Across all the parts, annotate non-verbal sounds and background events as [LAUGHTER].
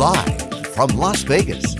Live from Las Vegas,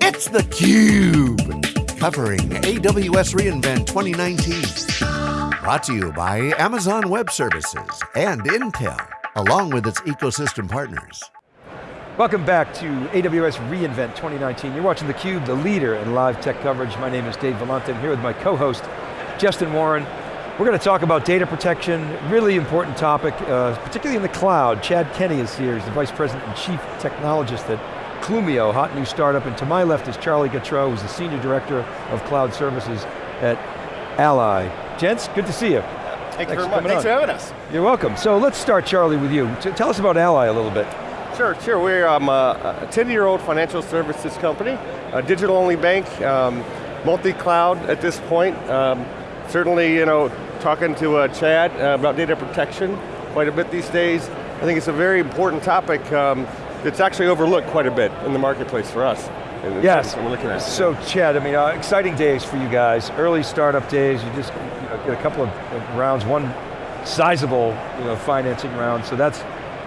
it's theCUBE. Covering AWS reInvent 2019. Brought to you by Amazon Web Services and Intel, along with its ecosystem partners. Welcome back to AWS reInvent 2019. You're watching theCUBE, the leader in live tech coverage. My name is Dave Vellante. I'm here with my co-host, Justin Warren. We're going to talk about data protection, really important topic, uh, particularly in the cloud. Chad Kenney is here, he's the Vice President and Chief Technologist at Clumio, hot new startup, and to my left is Charlie Gautreaux, who's the Senior Director of Cloud Services at Ally. Gents, good to see you. Thank you very much. Thanks for having us. You're welcome. So let's start, Charlie, with you. Tell us about Ally a little bit. Sure, sure. We're um, a 10-year-old financial services company, a digital-only bank, um, multi-cloud at this point. Um, certainly, you know, talking to uh, Chad uh, about data protection quite a bit these days. I think it's a very important topic um, that's actually overlooked quite a bit in the marketplace for us. Yes, so Chad, I mean, uh, exciting days for you guys. Early startup days, you just you know, get a couple of rounds, one sizable you know, financing round, so that's,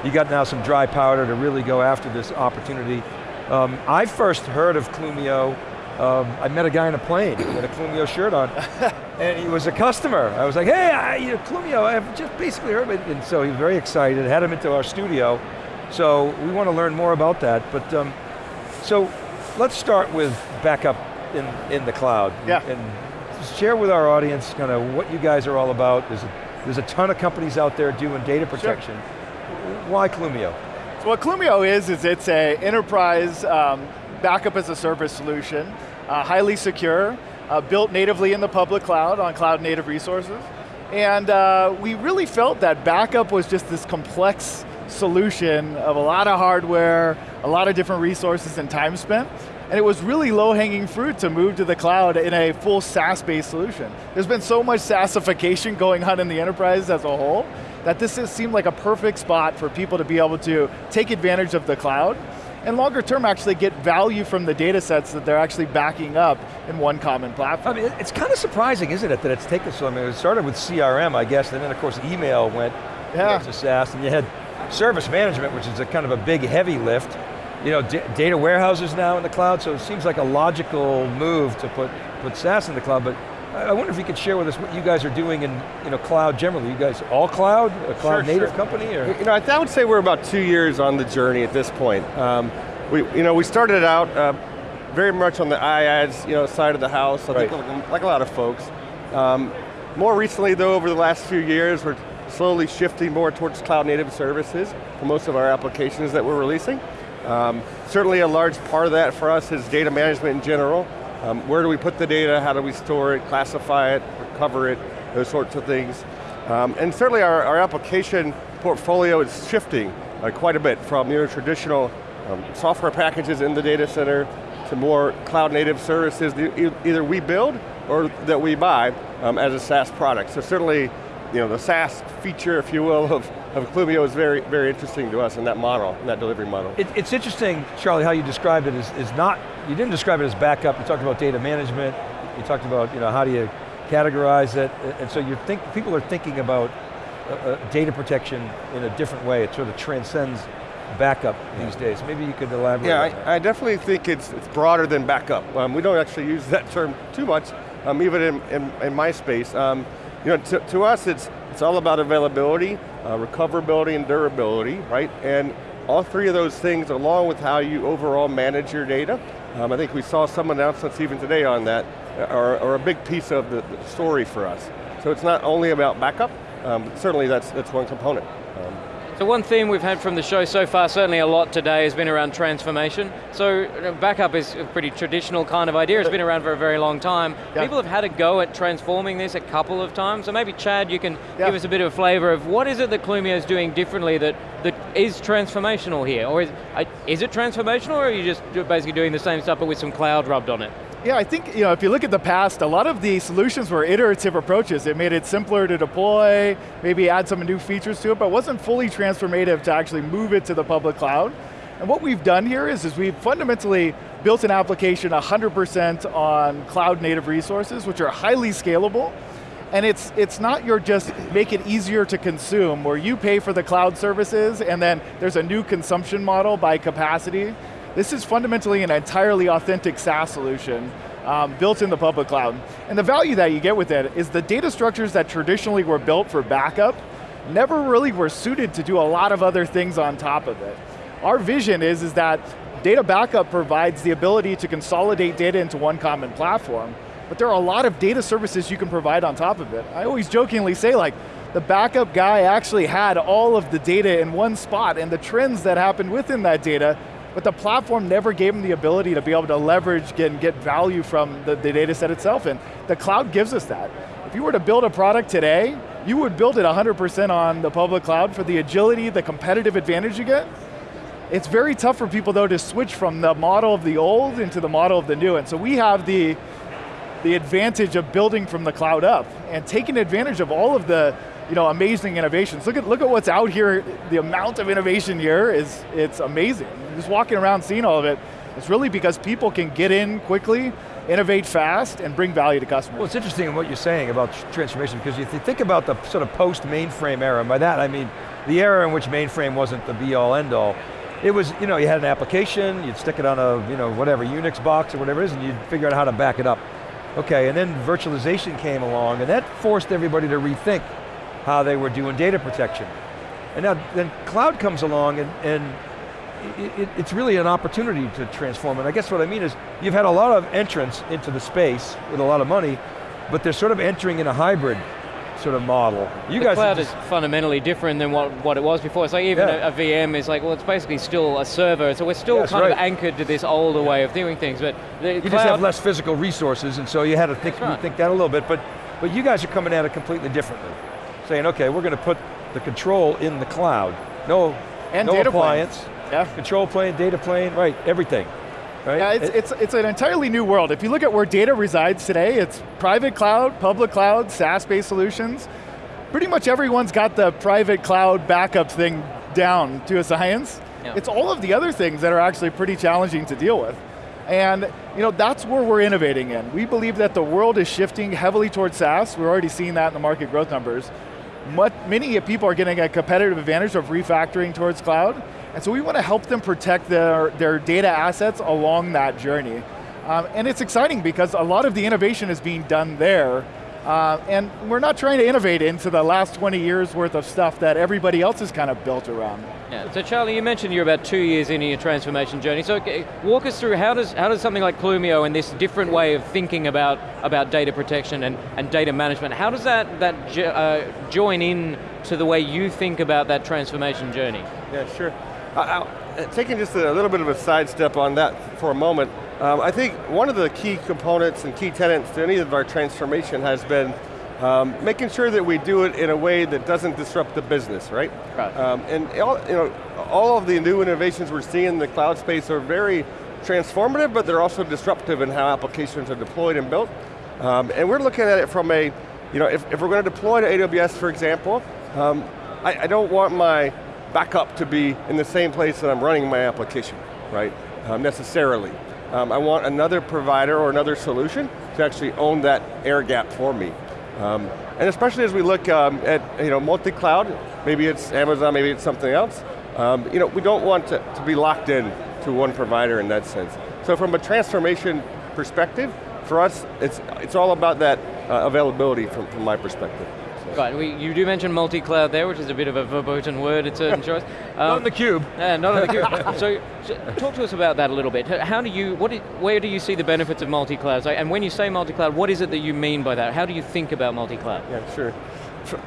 you got now some dry powder to really go after this opportunity. Um, I first heard of Clumio um, I met a guy in a plane with a Clumio shirt on, [LAUGHS] and he was a customer. I was like, hey, I, you know, Clumio, I've just basically heard it. And so he was very excited, had him into our studio. So we want to learn more about that. But um, so let's start with backup in, in the cloud. Yeah. And share with our audience kind of what you guys are all about. There's a, there's a ton of companies out there doing data protection. Sure. Why Clumio? So what Clumio is, is it's a enterprise um, backup as a service solution, uh, highly secure, uh, built natively in the public cloud on cloud native resources. And uh, we really felt that backup was just this complex solution of a lot of hardware, a lot of different resources and time spent. And it was really low-hanging fruit to move to the cloud in a full SaaS-based solution. There's been so much SaaSification going on in the enterprise as a whole, that this seemed like a perfect spot for people to be able to take advantage of the cloud and longer term actually get value from the data sets that they're actually backing up in one common platform. I mean, it's kind of surprising, isn't it, that it's taken so, I mean, it started with CRM, I guess, and then of course email went yeah. to SaaS, and you had service management, which is a kind of a big, heavy lift. You know, data warehouses now in the cloud, so it seems like a logical move to put, put SaaS in the cloud, but I wonder if you could share with us what you guys are doing in you know, cloud generally. You guys all cloud, a cloud sure, native sure. company? Or? You know, I would say we're about two years on the journey at this point. Um, we, you know, we started out uh, very much on the IaaS you know, side of the house, I right. think like, like, a lot of folks. Um, more recently though, over the last few years, we're slowly shifting more towards cloud native services for most of our applications that we're releasing. Um, certainly a large part of that for us is data management in general. Um, where do we put the data, how do we store it, classify it, recover it, those sorts of things. Um, and certainly our, our, application portfolio is shifting uh, quite a bit from your traditional um, software packages in the data center to more cloud native services that either we build or that we buy um, as a SaaS product. So certainly, you know, the SaaS feature, if you will, of, of Clumio is very, very interesting to us in that model, in that delivery model. It, it's interesting, Charlie, how you described it is, is not you didn't describe it as backup, you talked about data management, you talked about you know, how do you categorize it, and so you think, people are thinking about uh, uh, data protection in a different way, it sort of transcends backup yeah. these days. Maybe you could elaborate Yeah, I, I, definitely think it's, it's broader than backup. Um, we don't actually use that term too much, um, even in, in, in, my space. Um, you know, to, to, us, it's, it's all about availability, uh, recoverability, and durability, right? And all three of those things, along with how you overall manage your data, um, I think we saw some announcements even today on that, uh, are, are a big piece of the, the, story for us. So it's not only about backup, um, certainly that's, that's one component. So one theme we've had from the show so far, certainly a lot today, has been around transformation. So backup is a pretty traditional kind of idea, it's been around for a very long time. Yeah. People have had a go at transforming this a couple of times, so maybe Chad, you can yeah. give us a bit of a flavor of what is it that Clumio is doing differently that, that is transformational here? Or is, uh, is it transformational or are you just basically doing the same stuff but with some cloud rubbed on it? Yeah, I think you know, if you look at the past, a lot of the solutions were iterative approaches. It made it simpler to deploy, maybe add some new features to it, but wasn't fully transformative to actually move it to the public cloud. And what we've done here is, is we've fundamentally built an application 100% on cloud native resources, which are highly scalable, And it's, it's not your just make it easier to consume where you pay for the cloud services and then there's a new consumption model by capacity. This is fundamentally an entirely authentic SaaS solution um, built in the public cloud. And the value that you get with it is the data structures that traditionally were built for backup never really were suited to do a lot of other things on top of it. Our vision is, is that data backup provides the ability to consolidate data into one common platform, but there are a lot of data services you can provide on top of it. I always jokingly say like, the backup guy actually had all of the data in one spot and the trends that happened within that data, but the platform never gave them the ability to be able to leverage and get value from the, the data set itself, and the cloud gives us that. If you were to build a product today, you would build it 100% on the public cloud for the agility, the competitive advantage you get. It's very tough for people though to switch from the model of the old into the model of the new, and so we have the the advantage of building from the cloud up and taking advantage of all of the you know, amazing innovations. Look at, look at what's out here, the amount of innovation here is, it's amazing. Just walking around seeing all of it, it's really because people can get in quickly, innovate fast, and bring value to customers. Well, it's interesting in what you're saying about transformation, because if you think about the sort of post-mainframe era, and by that I mean the era in which mainframe wasn't the be-all, end-all, it was, you know, you had an application, you'd stick it on a, you know, whatever, Unix box or whatever it is, and you'd figure out how to back it up. Okay, and then virtualization came along, and that forced everybody to rethink how they were doing data protection. And now, then cloud comes along, and, and it, it, it's really an opportunity to transform And I guess what I mean is, you've had a lot of entrance into the space with a lot of money, but they're sort of entering in a hybrid sort of model. You the guys cloud is fundamentally different than what, what it was before. It's like even yeah. a, a, VM is like, well, it's basically still a server, so we're still yeah, kind right. of anchored to this older yeah. way of doing things. But you just have less physical resources, and so you had to think, right. think that a little bit. But but you guys are coming at it completely differently, saying, okay, we're going to put the control in the cloud. No, and no data appliance. Plane. Yeah. Control plane, data plane, right, everything. Right? Yeah, it's, it's, it's an entirely new world. If you look at where data resides today, it's private cloud, public cloud, SaaS-based solutions pretty much everyone's got the private cloud backup thing down to a science. Yeah. It's all of the other things that are actually pretty challenging to deal with. And you know, that's where we're innovating in. We believe that the world is shifting heavily towards SaaS. We're already seeing that in the market growth numbers. Many people are getting a competitive advantage of refactoring towards cloud. And so we want to help them protect their, their data assets along that journey. Um, and it's exciting because a lot of the innovation is being done there uh, and we're not trying to innovate into the last 20 years worth of stuff that everybody else has kind of built around. Yeah, so Charlie, you mentioned you're about two years into your transformation journey. So walk us through how does, how does something like Clumio and this different way of thinking about, about data protection and, and data management, how does that, that uh, join in to the way you think about that transformation journey? Yeah, sure. Uh, taking just a little bit of a sidestep on that for a moment, um, I think one of the key components and key tenets to any of our transformation has been um, making sure that we do it in a way that doesn't disrupt the business, right? Right. Um, and all, you know, all of the new innovations we're seeing in the cloud space are very transformative, but they're also disruptive in how applications are deployed and built. Um, and we're looking at it from a, you know, if, if we're going to deploy to AWS, for example, um, I, I, don't want my backup to be in the same place that I'm running my application, right, um, necessarily. Um, I want another provider or another solution to actually own that air gap for me. Um, and especially as we look um, at you know, multi-cloud, maybe it's Amazon, maybe it's something else, um, you know, we don't want to, to be locked in to one provider in that sense. So from a transformation perspective, for us, it's, it's all about that uh, availability from, from my perspective. Right, we, you do mention multi-cloud there, which is a bit of a verboten word at certain [LAUGHS] choice. Um, not on the cube. Yeah, not on the cube. [LAUGHS] so, so, talk to us about that a little bit. How do you, what, where do you see the benefits of multi-cloud? And when you say multi-cloud, what is it that you mean by that? How do you think about multi-cloud? Yeah, sure.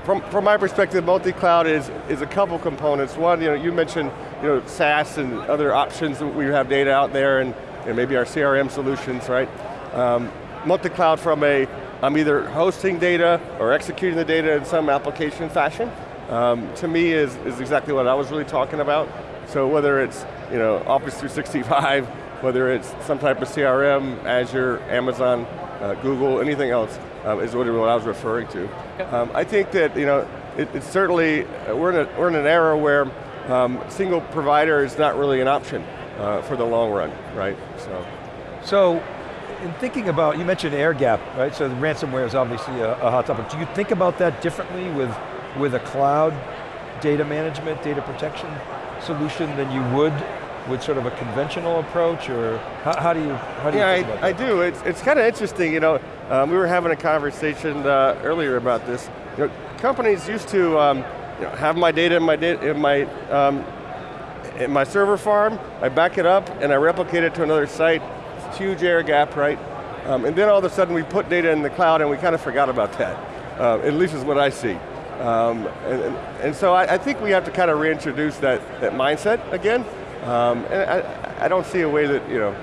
From, from my perspective, multi-cloud is, is a couple components. One, you know, you mentioned you know, SaaS and other options that we have data out there and maybe our CRM solutions, right? Um, multi-cloud from a I'm either hosting data or executing the data in some application fashion. Um, to me is, is exactly what I was really talking about. So whether it's you know, Office 365, [LAUGHS] whether it's some type of CRM, Azure, Amazon, uh, Google, anything else, um, is what, I was referring to. Um, I think that you know, it, it's certainly, uh, we're, in a, we're in an era where um, single provider is not really an option uh, for the long run, right? So, so in thinking about, you mentioned air gap, right? So the ransomware is obviously a, a hot topic. Do you think about that differently with, with a cloud data management, data protection solution than you would with sort of a conventional approach, or how, how do you, how do yeah, you I, I, do. It's, it's kind of interesting, you know, um, we were having a conversation uh, earlier about this. You know, companies used to um, you know, have my data in my, data, in my um, in my server farm, I back it up and I replicate it to another site, huge air gap, right? Um, and then all of a sudden we put data in the cloud and we kind of forgot about that. Uh, at least is what I see. Um, and, and, so I, I, think we have to kind of reintroduce that, that mindset again. Um, and I, I don't see a way that, you know,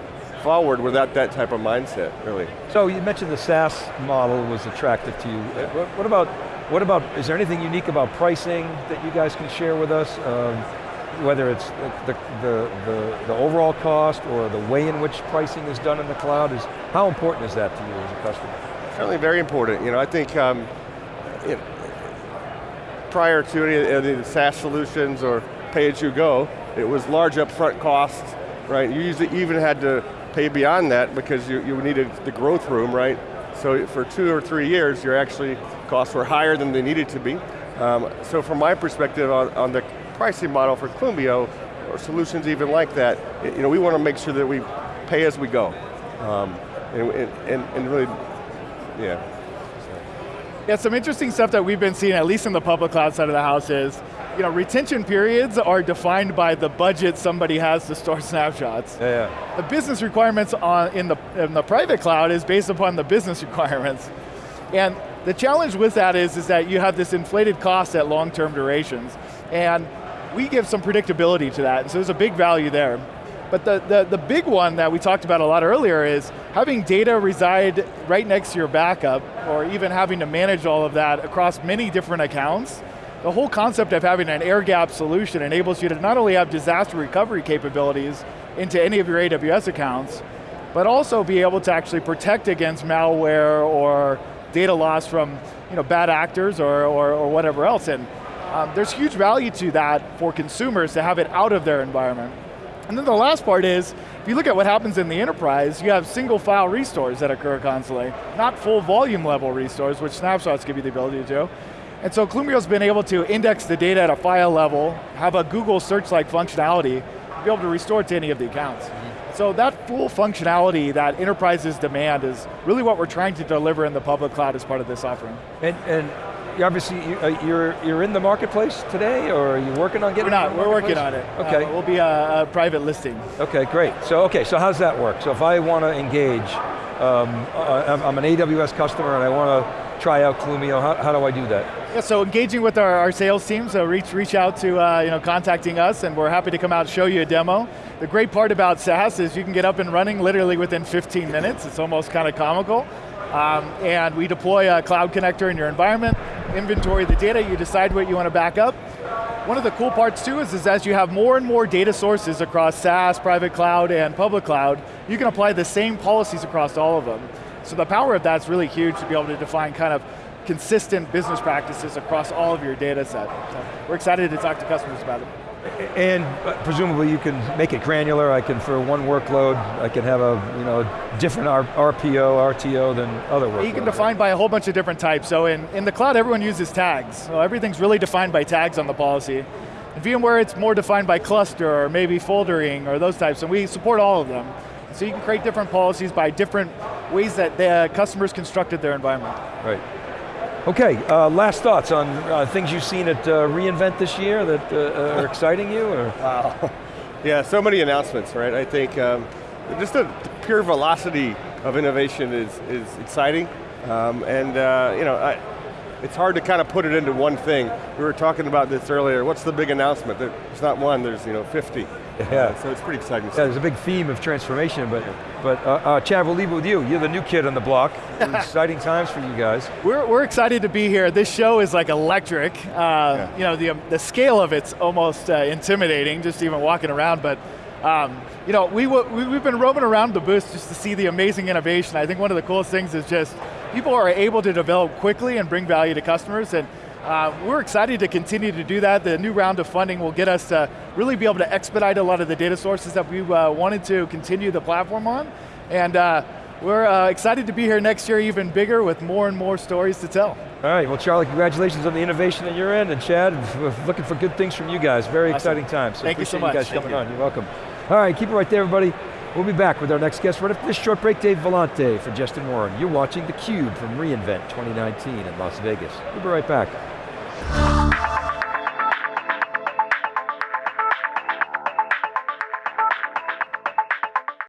forward without that type of mindset, really. So you mentioned the SaaS model was attractive to you. What, what about, what about, is there anything unique about pricing that you guys can share with us? Um, whether it's the, the, the, the, overall cost or the way in which pricing is done in the cloud, is how important is that to you as a customer? Certainly very important. You know, I think um, know, prior to any of the SaaS solutions or pay-as-you-go, it was large upfront costs, right? You usually even had to pay beyond that because you, you needed the growth room, right? So for two or three years, your actually costs were higher than they needed to be. Um, so from my perspective on, on the pricing model for Clumio, or solutions even like that, you know, we want to make sure that we pay as we go. Um, and, and, and really, yeah. Yeah, some interesting stuff that we've been seeing, at least in the public cloud side of the house is, you know, retention periods are defined by the budget somebody has to store [LAUGHS] snapshots. Yeah, yeah. The business requirements on, in, the, in the private cloud is based upon the business [LAUGHS] requirements. And the challenge with that is, is that you have this inflated cost at long-term durations. And we give some predictability to that, so there's a big value there. But the, the, the big one that we talked about a lot earlier is having data reside right next to your backup, or even having to manage all of that across many different accounts. The whole concept of having an air gap solution enables you to not only have disaster recovery capabilities into any of your AWS accounts, but also be able to actually protect against malware or data loss from you know, bad actors or, or, or whatever else. And um, there's huge value to that for consumers to have it out of their environment. And then the last part is, if you look at what happens in the enterprise, you have single file restores that occur constantly, not full volume level restores, which snapshots give you the ability to do. And so Clumio's been able to index the data at a file level, have a Google search-like functionality, be able to restore to any of the accounts. Mm -hmm. So that full functionality that enterprises demand is really what we're trying to deliver in the public cloud as part of this offering. And, and you, are uh, you're, you're in the marketplace today, or are you working on getting? We're not. We're working on it. Okay, uh, we'll be a, a, private listing. Okay, great. So okay, so how's that work? So if I want to engage, um, uh, I'm an AWS customer and I want to try out Clumio. How, how do I do that? Yeah, so engaging with our, our sales team, so reach reach out to uh, you know contacting us, and we're happy to come out and show you a demo. The great part about SaaS is you can get up and running literally within 15 minutes. It's almost kind of comical. Um, and we deploy a cloud connector in your environment, inventory the data, you decide what you want to back up. One of the cool parts too is, is as you have more and more data sources across SaaS, private cloud, and public cloud, you can apply the same policies across all of them. So the power of that's really huge to be able to define kind of consistent business practices across all of your data set. So we're excited to talk to customers about it. And uh, presumably you can make it granular. I can, for one workload, I can have a you know different RPO, RTO than other workloads. You can define by a whole bunch of different types. So in, in the cloud, everyone uses tags. So everything's really defined by tags on the policy. In VMware, it's more defined by cluster or maybe foldering or those types, and we support all of them. So you can create different policies by different ways that the customers constructed their environment. Right. Okay, uh, last thoughts on uh, things you've seen at uh, reInvent this year that uh, are [LAUGHS] exciting you? Or? Wow. [LAUGHS] Yeah, so many announcements, right? I think um, just the pure velocity of innovation is, is exciting. Um, and uh, you know, I, it's hard to kind of put it into one thing. We were talking about this earlier. What's the big announcement? There's not one, there's you know 50. Yeah. so it's pretty exciting. Yeah, there's a big theme of transformation, but, but uh, uh, Chad, we'll leave it with you. You're the new kid on the block. [LAUGHS] exciting times for you guys. We're, we're excited to be here. This show is like electric. Uh, yeah. You know, the, um, the scale of it's almost uh, intimidating, just even walking around, but um, you know, we, we, we've been roaming around the booth just to see the amazing innovation. I think one of the coolest things is just, people are able to develop quickly and bring value to customers, and uh, we're excited to continue to do that. The new round of funding will get us to really be able to expedite a lot of the data sources that we uh, wanted to continue the platform on. And uh, we're uh, excited to be here next year even bigger with more and more stories to tell. All right, well Charlie, congratulations on the innovation at your end, and Chad, [LAUGHS] looking for good things from you guys. Very awesome. exciting times. So Thank you so much. you guys Thank coming you. on, you're welcome. All right, keep it right there everybody. We'll be back with our next guest right after this short break. Dave Vellante for Justin Warren. You're watching theCUBE from reInvent 2019 in Las Vegas. We'll be right back.